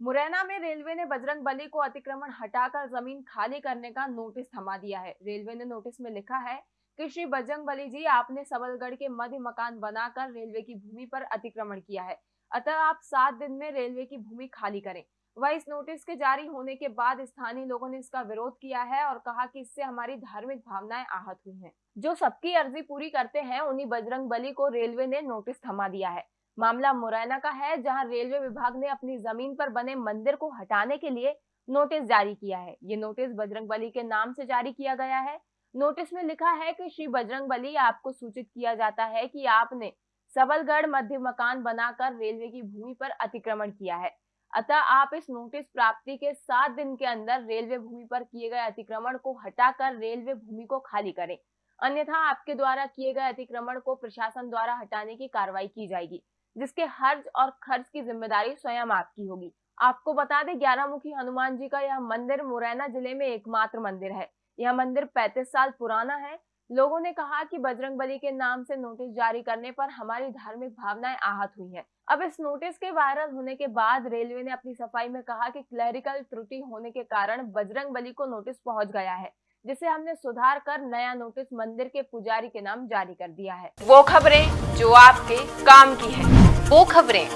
मुरैना में रेलवे ने बजरंग बली को अतिक्रमण हटाकर ज़मीन खाली करने का नोटिस थमा दिया है। रेलवे ने नोटिस में लिखा है कि श्री बजरंग बली जी आपने सबलगढ़ के मध्य मकान बनाकर रेलवे की भूमि पर अतिक्रमण किया है। अतः आप सात दिन में रेलवे की भूमि खाली करें। वह इस नोटिस के जारी होने के बाद स्थानीय लोगों ने इसका विरोध किया है और कहा कि इससे हमारी धार्मिक भावनाएँ आहत हुई हैं। जो सबकी अर्जी पूरी करते हैं, उन्हीं बजरंग बली को रेलवे ने नोटिस थमा दिया है। मामला मुरैना का है, जहाँ रेलवे विभाग ने अपनी ज़मीन पर बने मंदिर को हटाने के लिए नोटिस जारी किया है। ये नोटिस बजरंग बली के नाम से जारी किया गया है। नोटिस में लिखा है कि श्री बजरंग बली आपको सूचित किया जाता है कि आपने सबलगढ़ मध्य मकान बनाकर रेलवे की भूमि पर अतिक्रमण किया है। अतः आप इस नोटिस प्राप्ति के सात दिन के अंदर रेलवे भूमि पर किए गए अतिक्रमण को हटाकर रेलवे भूमि को खाली करें। अन्यथा आपके द्वारा किए गए अतिक्रमण को प्रशासन द्वारा हटाने की कार्रवाई की जाएगी। जिसके हर्ज और खर्च की ज़िम्मेदारी स्वयं आपकी होगी। आपको बता दें ग्यारह मुखी हनुमान जी का यह मंदिर मुरैना ज़िले में एकमात्र मंदिर है। यह मंदिर 35 साल पुराना है। लोगों ने कहा कि बजरंग बली के नाम से नोटिस जारी करने पर हमारी धार्मिक भावनाएँ आहत हुई हैं। अब इस नोटिस के वायरल होने के बाद रेलवे ने अपनी सफ़ाई में कहा कि क्लरिकल त्रुटि होने के कारण बजरंग बली को नोटिस पहुँच गया है, जिसे हमने सुधार कर नया नोटिस मंदिर के पुजारी के नाम जारी कर दिया है। वो खबरें जो आपके काम की है। वो खबरें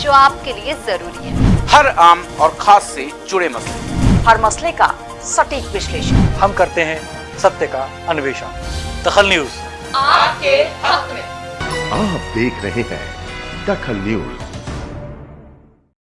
जो आपके लिए ज़रूरी है। हर आम और खास से जुड़े मसले। हर मसले का सटीक विश्लेषण। हम करते हैं सत्य का अन्वेषण। दखल न्यूज़। आपके हक में। आप देख रहे हैं दखल न्यूज़।